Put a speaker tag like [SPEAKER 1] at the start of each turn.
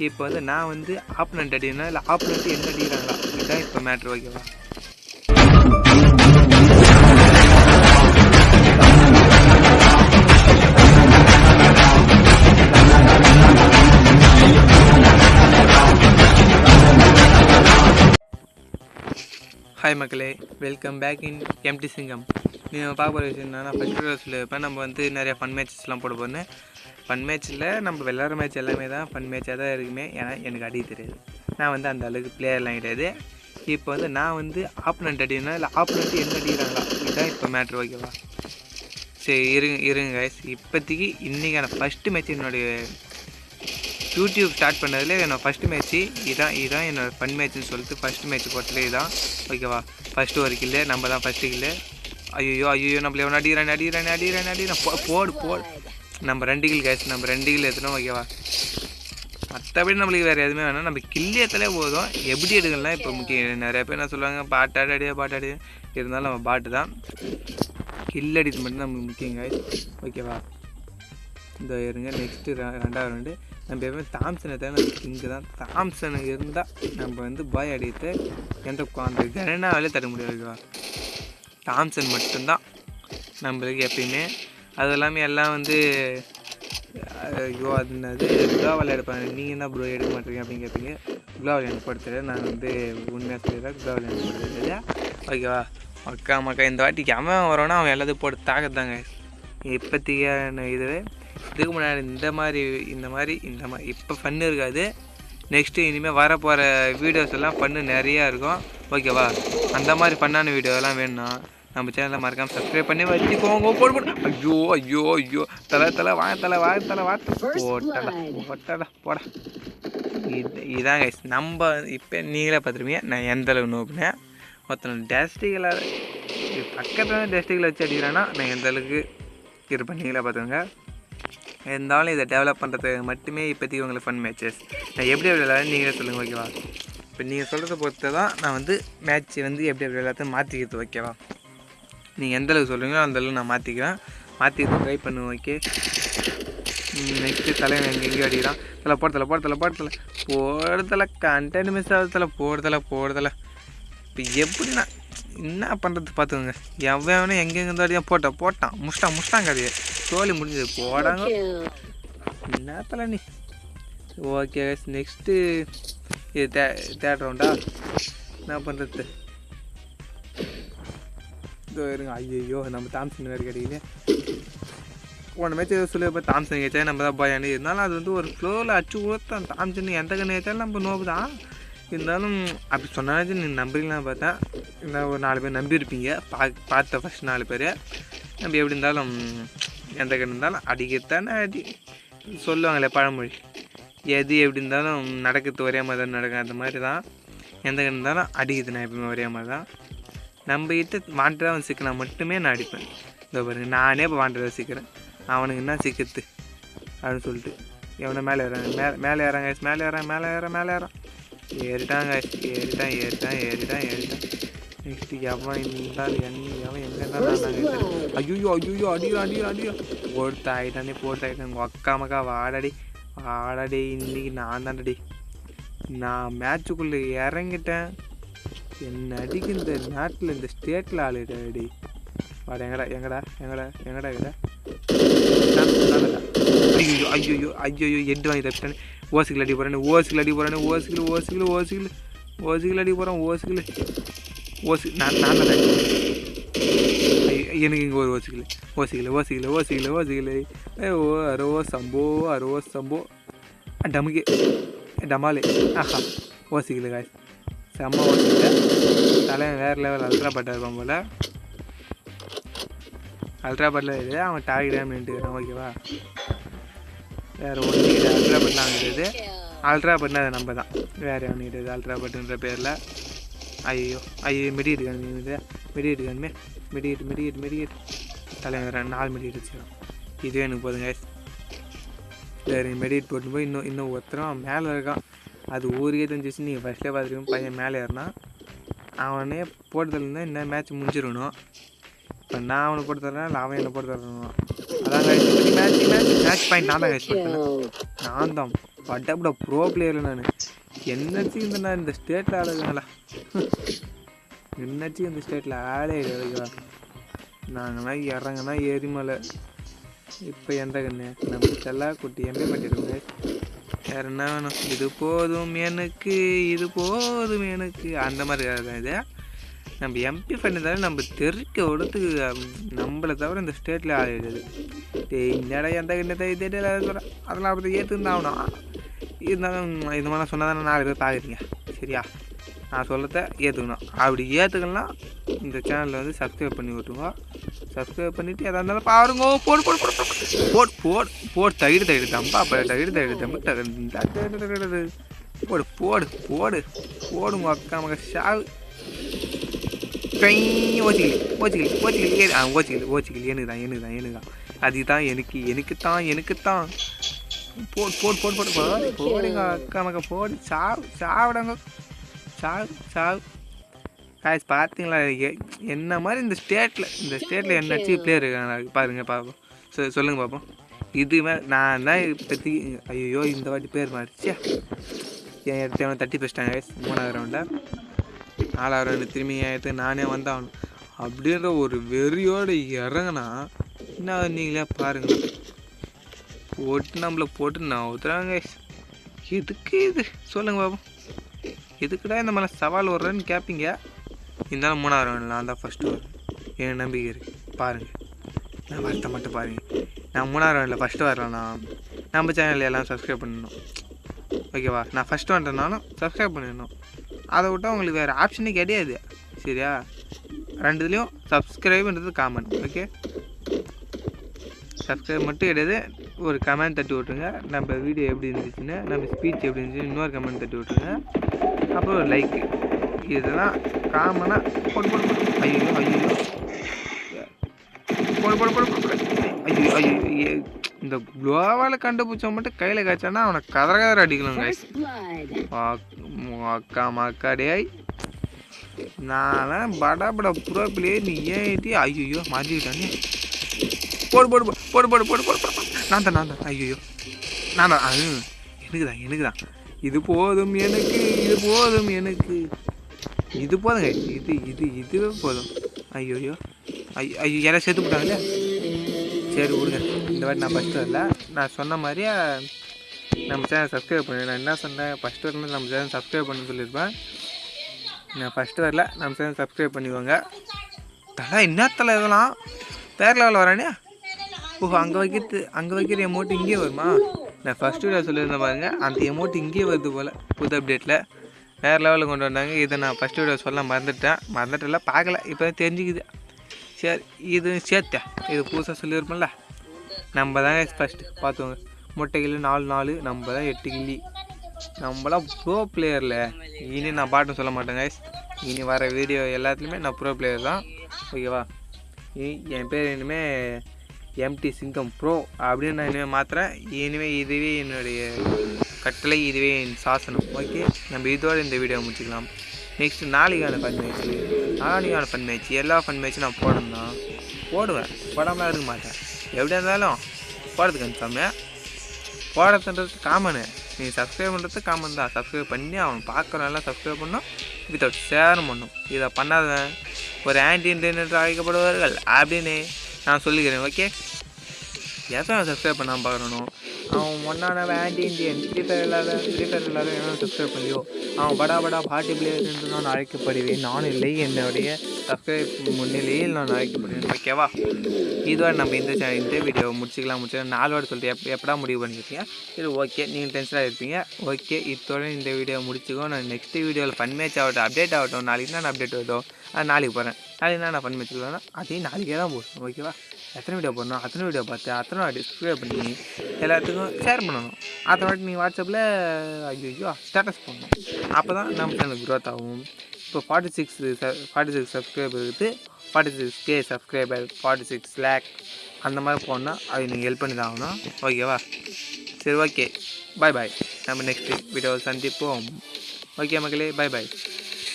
[SPEAKER 1] இப்போ வந்து நான் வந்து ஆப்பனண்ட் அடினா இல்லை ஆப்பனண்ட் என்ன அடிக்கிறாங்களா? இதுதான் இப்போ மேட்ரு ஓகேவா ஹாய் மக்களே வெல்கம் பேக் இன் எம்டி சிங்கம் நீங்கள் பார்க்க போகிற விஷயம் என்னன்னா ஃபஸ்ட் ரோஸில் இப்போ நம்ம வந்து நிறைய ஃபன் மேட்சஸ்லாம் போட போகிறேன் ஃபன் மேட்ச்சில் நம்ம விளாட்ற மேட்ச் எல்லாமே தான் ஃபன் மேட்சாக தான் இருக்குமே ஏன்னா எனக்கு அடி தெரியாது. நான் வந்து அந்த அளவுக்கு பிளேயர்லாம் கிடையாது. இப்போ வந்து நான் வந்து ஆப்பனண்ட் அடினா இல்லை ஆப்பனண்ட் என்ன அடிக்கிறாங்களா? இதுதான் இப்போ மேட்ரு ஓகேவா சரி இருங்க இருங்க கைஸ் இப்போதைக்கு இன்றைக்கான ஃபஸ்ட்டு மேட்ச் என்னுடைய யூடியூப் ஸ்டார்ட் பண்ணதில் என்னோட ஃபஸ்ட்டு மேட்ச்சு இதான் இதான் என்னோட ஃபன் மேட்ச்னு சொல்லிட்டு ஃபஸ்ட்டு மேட்ச் போட்டதுல இதான். ஓகேவா ஃபஸ்ட்டு ஒரு கில்லு நம்ம தான் ஃபஸ்ட்டு கில்லு ஐயோ ஐயோ நம்மள எவன் அடிக்கிறான் அடிக்கிறான் அடிக்கிறான் அடிக்கிறான். போடு போடு. நம்ம ரெண்டு கில் கேஸ் நம்ம ரெண்டு கில் எடுத்துனோம் ஓகேவா மற்றபடி நம்மளுக்கு வேறு எதுவுமே வேணாம். நம்ம கில்லியத்திலே போதும். எப்படி எடுக்கலாம் இப்போ முக்கியம் நிறைய பேர் என்ன சொல்லுவாங்க பாட்டாடி அடியா பாட்டாடி இருந்தாலும் நம்ம பாட்டு தான். கில் அடித்து மட்டும் நம்மளுக்கு முக்கியம் guys. ஓகேவா இந்த இருங்க நெக்ஸ்ட்டு ரெண்டாவது ரெண்டு நம்ம எப்பவுமே தாம்சனை தான் நமக்கு இங்கே தான். தாம்சன் இருந்தால் நம்ம வந்து பாய் அடித்து எந்த அந்த கனனாவிலே தர முடியாது ஓகேவா தாம்சன் மட்டும்தான் நம்மளுக்கு எப்பயுமே அது எல்லாமே எல்லாம் வந்து ஐயோ அது என்னது குளோவால் எடுப்பாங்க நீங்கள் என்ன ப்ரோ எடுக்க மாட்டீங்க அப்படின்னு கேட்பீங்க குளோவால் எனக்கு நான் வந்து உண்மையாக சொல்லிடுறேன் குளோவால் எனக்கு போடுறது இல்லையா? ஓகேவா? மக்கா மக்கா இந்த வாட்டிக்கு அவன் வரோன்னா அவன் எல்லாத்தையும் போட்டு தாக்கத்தாங்க. இப்போத்திக்கான இது? இதுக்கு முன்னாடி இந்த மாதிரி இந்த மாதிரி இந்த மாதிரி இப்போ ஃபன்னு இருக்காது. நெக்ஸ்ட்டு இனிமேல் வரப்போகிற வீடியோஸ் எல்லாம் ஃபன்னு நிறையா இருக்கும். ஓகேவா? அந்த மாதிரி ஃபன்னான வீடியோலாம் வேணும்னா நம்ம சேனலை மறக்காமல் சப்ஸ்கிரைப் பண்ணி வச்சுக்கோங்க போடு போடு ஐயோ ஐயோ ஐயோ. தலை தலை வா தலை வா தலை வா போட்டடா போட்டடா போடா. இது இதான் நம்ம இப்போ நீங்களே பார்த்துருப்பீங்க. நான் எந்த அளவு நோப்பினேன் ஒருத்தனை டஸ்டிகளை பக்கத்தில் டஸ்டிகளை வச்சு அடிக்கிறேன்னா நான் எந்த அளவுக்கு இருப்பேன்? நீங்களே பார்த்துக்கோங்க. இருந்தாலும் இதை டெவலப் பண்ணுறதுக்கு மட்டுமே இப்போதைக்கு உங்களுக்கு ஃபன் மேட்சஸ் நான் எப்படி எப்படி விளையாடுறேன் நீங்களே சொல்லுங்கள் ஓகேவா இப்போ நீங்கள் சொல்கிறத பொறுத்து தான் நான் வந்து மேட்ச் வந்து எப்படி எப்படி விளையாடுறது மாற்றிக்கிறது ஓகேவா நீங்கள் எந்த அளவுக்கு சொல்கிறீங்களோ அந்த அளவுக்கு நான் மாற்றிக்கிறேன் மாற்றிக்கிறது ட்ரை பண்ணுவேன் ஓகே நெக்ஸ்ட்டு தலைவன் எங்கே எங்கேயோ அடிக்கிறான் தலை போடுதல போடுதல போடுதல போடுதல கண்டென்ட் மிஸ் ஆகுதல போடுதல போடுதல. இப்போ எப்படின்னா என்ன பண்ணுறது பார்த்துக்கோங்க எவன் எங்கெங்க அடியாக போட்டான் போட்டான். முஷ்டான் முஷ்டாங்க அது தோலி முடிஞ்சது. போடாங்க. என்ன தலை நீ? ஓகே நெக்ஸ்ட்டு இது தே தேர்ட் ரவுண்டா என்ன பண்ணுறது இருங்க. ஐயோ நம்ம தாம்சன் வேறு கிடைக்கல போன மேட்ச் ஏதோ சொல்லி இப்போ தாம்சன் கேச்சா நம்ம தான் பயானி இருந்தாலும் அது வந்து ஒரு ஃப்ளோவில் அச்சு கொடுத்தான் தாம்சன் எந்த கண்ணு கேட்டாலும் நம்ம நோவு தான் இருந்தாலும் அப்படி சொன்னாலும் நீ நம்புறீங்களாம் பார்த்தேன் இருந்தால் ஒரு நாலு பேர் நம்பியிருப்பீங்க பா பார்த்த ஃபஸ்ட் நாலு பேர். நம்ம எப்படி இருந்தாலும் எந்த கண்ணு இருந்தாலும் அடிக்கத்தானே அடி. சொல்லுவாங்களே பழமொழி. எது எப்படி இருந்தாலும் நடக்கிறது ஒரே மாதிரி தான் நடக்கும். அந்த மாதிரி தான் எந்த கண்ணு இருந்தாலும் அடிக்குது நான் எப்பவுமே ஒரே மாதிரி தான் நம்ம கிட்ட வாண்டடாக சிக்கினா மட்டுமே நான் அடிப்பேன். இந்த பாருங்க நானே இப்போ வாண்டடாக சிக்கிறேன். அவனுக்கு என்ன சிக்கிறது? அப்படின்னு சொல்லிட்டு. எவனை மேலே ஏறாங்க மேலே மேலே ஏறாங்க மேலே ஏறான் மேலே ஏற மேலே ஏறான். ஏறிட்டாங்க ஏறிட்டான் ஏறிட்டான் ஏறிட்டான் ஏறிட்டான். நெக்ஸ்ட்டு எவன் இருந்தாலும் என்ன எவன் எங்கே இருந்தாலும் ஐயோ ஐயோ அடியோ அடியோ அடியோ போட்டு ஆகிட்டானே போட்டு ஆகிட்டான் அக்கா மக்கா வாடடி வாடடி இன்னைக்கு நான் தான்டடி நான் மேட்சுக்குள்ளே இறங்கிட்டேன். என்ன அடிக்கு இந்த நாட்டில் இந்த ஸ்டேட்டில் ஆளுடா அடி. வாடா எங்கடா எங்கடா எங்கடா எங்கடா எங்கடா ஐயோ ஐயோ ஐயோ எட்டு வாங்கி தப்பிட்டானே ஓசுகள் அடி போகிறேன் ஓசுகள் அடி போகிறேன் ஓசுகள் ஓசுகள் ஓசுகள் ஓசுகள் அடி போகிறேன் ஓசுகள் ஓசு நான் நான் தான் எனக்கு இங்கே ஒரு ஓசுகள் ஓசிக்கல ஓசுகள் ஓசுகள் ஓசுகள் ஏ ஓ அரோ சம்போ அரோ சம்போ. டமுகே டமாலே. ஆஹா. ஓசுகள் காய்ஸ் செம்ம ஓசிக்கல தலைவன் வேறு லெவல் அல்ட்ரா பட்டா இருப்பான் போல். அல்ட்ரா பட்டில் இது அவன் டார்கெட் நின்றுக்கிறான் ஓகேவா வேறு ஒன்று இது அல்ட்ரா பட்டில் வாங்கிடுது அல்ட்ரா பட்னா அது நம்ம தான் வேறு அவனுக்கிட்டது அல்ட்ரா பட்டுன்ற பேரில். ஐயோ ஐயோ மெடிக்கிட்டு இது மெடிக்கிட்டு கண்ணுமே மெடிக்கிட்டு மெடிக்கிட்டு மெடிக்கிட்டு தலைவர் ரெண்டு நாலு மெடிக்கிட்டு வச்சுக்கிறோம் இதுவே எனக்கு போதுங்க சரி மெடிக்கிட்டு போட்டு போய் இன்னும் இன்னும் ஒருத்தரும் மேலே இருக்கான். அது ஊருக்கே தெரிஞ்சிச்சு நீங்கள் ஃபஸ்ட்டே பார்த்துருக்கோம் பையன் மேலே ஏறினா அவனே போட்டதுலேருந்து இன்னும் மேட்ச் முடிஞ்சிடணும். இப்போ நான் அவனை போட்டு தரேன் இல்லை அவன் என்னை போட்டு தரணும்? அதான் மேட்ச் மேட்ச் மேட்ச் பாயிண்ட் நான் தான் கைஸ் போட்டேன் நான் தான் பட்டப்பட ப்ரோ பிளேயர் நான். என்னச்சு இந்த நான் இந்த ஸ்டேட்டில் ஆளுங்களா என்னாச்சும் இந்த ஸ்டேட்டில் ஆளே கிடையாது நாங்களாம் இறங்கினா எரிமலை இப்போ எந்த கண்ணு? நம்ம செல்லா குட்டி எம்பி பண்ணிருக்கோங்க வேறு என்ன வேணும் இது போதும் எனக்கு இது போதும் எனக்கு. அந்த மாதிரி தான் இது. நம்ம எம்பி பண்ணியிருந்தாலும் நம்ம தெருக்க விடத்துக்கு நம்மளை தவிர இந்த ஸ்டேட்டில் ஆகிடுது என்னடா எந்த கண்ணத்தை இதே சொல்கிறேன் அதெல்லாம் அப்படி ஏற்றுன்னு ஆகணும். இருந்தாலும் இது மாதிரி சொன்னால் தானே நாலு பேர் பார்க்குறீங்க சரியா? நான் சொல்லத்த ஏற்றுக்கணும் அப்படி ஏற்றுக்கலாம் இந்த சேனலில் வந்து சப்ஸ்கிரைப் பண்ணி விட்டுருங்க சப்ஸ்கிரைப் பண்ணிவிட்டு எதாக இருந்தாலும் பாருங்க போடு போடு போடு போடு போடு போடு போடு தயிர் தயிர் தம்பா அப்போ தயிர் தயிர் தம்பு தகு போடு போடு போடு போடுங்க அக்கா மக ஷாவு கை ஓச்சிக்கலி ஓச்சிக்கலி ஓச்சிக்கலி ஏ ஆ ஓச்சிக்கலி ஓச்சிக்கலி எனக்கு தான் எனக்கு தான் எனக்கு தான் அதுதான் எனக்கு எனக்கு தான் எனக்கு தான் போடு போடு போடு போடு போடுங்க அக்கா மக போடு சாவு சாவிடுங்க சாவு சாவு. காய்ஸ் பார்த்தீங்களா என்ன மாதிரி இந்த ஸ்டேட்டில் இந்த ஸ்டேட்டில் என்னச்சு பிளேயர் இருக்காங்க? பாருங்க பார்ப்போம் சொ சொல்லுங்கள் பார்ப்போம் இது மே- நான் தான் இப்போதைக்கு ஐயோ இந்த வாட்டி பேர் மாறிச்சே என் எடுத்து தட்டி பேசிட்டாங்க guys. மூணாவது ரவுண்டில் நாலாவது ரவுண்டு திரும்பி என் எடுத்து நானே வந்தாகணும். அப்படின்ற ஒரு வெறியோடு இறங்கினா என்ன நீங்களே பாருங்களேன் போட்டு நம்மளை போட்டு நவுத்துறாங்க guys. எதுக்கு இது? சொல்லுங்க பாப்போம். எதுக்குடா இந்த மாதிரி சவால் வர்றேன்னு கேட்பீங்க இருந்தாலும் மூணாவது ரவுண்டில் நான் தான் ஃபஸ்ட்டு வரேன் என் நம்பிக்கை இருக்குது பாருங்கள் நான் வரத்தை மட்டும் பாருங்கள் நான் மூணாவது ரவுண்டில் ஃபஸ்ட்டு வரலண்ணா. நம்ம சேனலில் எல்லாம் சப்ஸ்கிரைப் பண்ணணும். ஓகேவா நான் ஃபஸ்ட்டு வந்துட்டனாலும் சப்ஸ்கிரைப் பண்ணிடணும் அதை விட்டால் உங்களுக்கு வேறு ஆப்ஷனே கிடையாது. சரியா? ரெண்டுலேயும் சப்ஸ்கிரைப்ன்றது காமன் ஓகே சப்ஸ்கிரைப் மட்டும் கிடையாது. ஒரு கமெண்ட் தட்டி விட்ருங்க நம்ம வீடியோ எப்படி இருந்துச்சுன்னு நம்ம ஸ்பீச் எப்படி இருந்துச்சுன்னு இன்னொரு கமெண்ட் தட்டி விட்ருங்க அப்புறம் லைக் இதெல்லாம் காமனாக போடு போடு போடு ஐயோ ஐயோ போடு போடு போடு போடு ஐயோ ஐயோ இந்த குளோவால் கண்டுபிடிச்சவன் மட்டும் கையில் காய்ச்சானா அவனை கதற கதற அடிக்கலாம்
[SPEAKER 2] காய்ச்சி
[SPEAKER 1] அக்கா மக்காடே நான் பட பட புறா பிள்ளையே நீ ஏற்றி ஐயோ மாட்டிக்கிட்டானே போடு போடு போடு போடு போடு போடு போடு நான் தான் நான் தான் ஐயோ நான் தான் எனக்கு தான் எனக்கு தான் இது போதும் எனக்கு இது போதும் எனக்கு. இது போதுங்க இது இது இதுவே போதும். ஐயோ ஐயோ ஐயோ ஐயோ யாராவது சேர்த்து போட்டாங்களே சரி விடுங்க. இந்த வாட்டி நான் ஃபஸ்ட்டு வரல. நான் சொன்ன மாதிரியே நம்ம சேனல் சப்ஸ்கிரைப் பண்ணு நான் என்ன சொன்னேன்? ஃபஸ்ட்டு வரல நம்ம சேனல் சப்ஸ்கிரைப் பண்ண சொல்லியிருப்பேன். நான் ஃபஸ்ட்டு வரல. நம்ம சேனல் சப்ஸ்கிரைப் பண்ணிக்கோங்க. தலை என்ன தலை இதெல்லாம்? பேர் லெவலில் வரானே? ஓஹோ அங்கே வைக்கிறது அங்கே வைக்கிற அமௌண்ட் இங்கேயே வருமா? நான் ஃபஸ்ட் வீடியோ சொல்லியிருந்தேன் பாருங்க. அந்த எமௌண்ட் இங்கேயே வருது போல். புது அப்டேட்டில் வேறு லெவலில் கொண்டு வந்தாங்க. இதை நான் ஃபஸ்ட் வீடியோ சொல்ல மறந்துட்டேன். மறந்துட்டல பார்க்கல. இப்போ தான் தெரிஞ்சுக்குது. சரி இது சேர்த்தேன். இது புதுசாக சொல்லியிருப்போம்ல. நம்ம தான் ஃபஸ்ட்டு பார்த்துவோங்க முட்டை கிலோ நாலு நாலு. நம்ம தான் எட்டு கிள்ளி நம்மளாம் ப்ரோ பிளேயரில் இனி நான் பாட்டும் சொல்ல மாட்டேன் இனி வர வீடியோ எல்லாத்துலேயுமே நான் ப்ரோ பிளேயர் தான். ஓகேவா என் பேர் இனிமேல் எம்டி சிங்கம் ப்ரோ அப்படின்னு நான் இனிமேல் மாற்றுறேன் இனிமேல் இதுவே என்னுடைய கட்டளை இதுவே என் சாசனம். ஓகே நம்ம இதோட இந்த வீடியோ முடிச்சுக்கலாம். நெக்ஸ்ட் நாளைக்கான ஃபன் மேட்ச்சு நாளைக்கான ஃபன் மேட்ச் எல்லா ஃபன் மேட்ச்சும் நான் போடணும் தான் போடுவேன். போடாமலாம் இருக்க மாட்டேன். எப்படியா இருந்தாலும் போடுறது கன்ஃபார்மே போடுறதுன்றது காமனு நீ சப்ஸ்கிரைப் பண்ணுறது காமன் தான். சப்ஸ்கிரைப் பண்ணி அவன் பார்க்குறவெல்லாம் சப்ஸ்கிரைப் பண்ணணும் வித்தவுட் ஷேரும் பண்ணும். இதை பண்ணாதவன் ஒரு ஆன்டி இன்டர்நெட் அழைக்கப்படுவார்கள் அப்படின்னு நான் சொல்லிக்கிறேன் ஓகே எவன் சப்ஸ்கிரைப் பண்ணாமல் பார்க்கணும்? அவன் ஒன்றான ஆன்டி இண்டியன் ஃப்ரீ ஃபயர் இல்லாத ஃப்ரீ ஃபயர் இல்லாத என்ன சப்ஸ்கிரைப் பண்ணியோ அவன் படா படா பார்ட்டி பிளேயர் என்று நான் அழைக்கப்படுவேன். நான் இல்லை என்னுடைய சப்ஸ்கிரைப் முன்னிலையில் நான் அழைக்கப்படுவேன் ஓகேவா இதோட நம்ம இந்த சேனல் இந்த வீடியோ முடிச்சிக்கலாம் முடிச்சிக்கலாம். நாலோட சொல்லிட்டு எப் எப்படா முடிவு பண்ணியிருக்கீங்க சரி ஓகே நீங்கள் டென்ஷனாக இருப்பீங்க. ஓகே இதோட இந்த வீடியோ முடிச்சுக்கோ. நான் நெக்ஸ்ட் வீடியோவில் ஃபன் மேட்ச் ஆகட்டும் அப்டேட் ஆகட்டும். நாளைக்கு நான் அப்டேட் ஆகட்டும் நாளைக்கு போகிறேன் நாளைக்கு நான் பண்ணி வச்சுக்கலாம்னா அதே அதையும் நாளைக்கே தான் போடணும் ஓகேவா? எத்தனை வீடியோ போடணும்? அத்தனை வீடியோ பார்த்து அத்தனை வாட்டி சப்ஸ்கிரைப் பண்ணி எல்லாத்துக்கும் ஷேர் பண்ணணும். அத்தனை வாட்டி நீங்கள் வாட்ஸ்அப்பில் ஐயோ ஸ்டேட்டஸ் பண்ணணும் அப்போ தான் நம்ம சேனல் க்ரோத் ஆகும். இப்போ forty six forty six subscriber இருக்குது forty six K subscriber forty six lakh அந்த மாதிரி போனால் அது நீங்கள் ஹெல்ப் பண்ணி தான் ஆகணும். ஓகேவா? சரி ஓகே பாய் பாய் நம்ம நெக்ஸ்ட் வீடியோவில் சந்திப்போம். ஓகே மக்களே பாய் பாய்